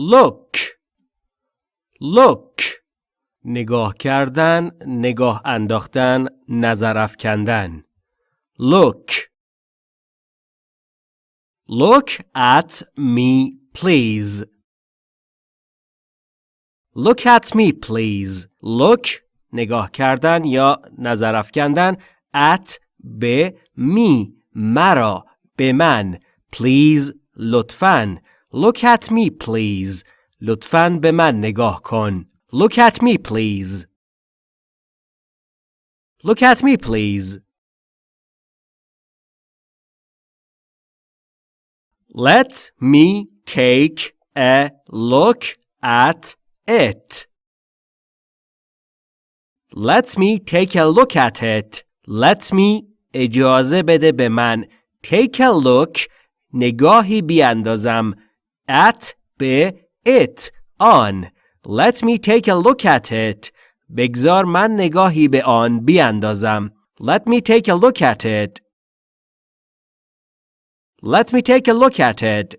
look. Look. نگاه کردن نگاه انداختن نظر افکندن. Look. Look at me please. Look at me please. Look. نگاه کردن یا نظر افکندن. At به می مرا. به من. Please. لطفاً. look at me please لطفاً به من نگاه کن look at me please look at me please let me take a look at it let me take a look at it let me اجازه بده به من take a look نگاهی بیاندازم at به it آن let me take a look at it بگذار من نگاهی به آن بیاندازم let me take a look at it let me take a look at it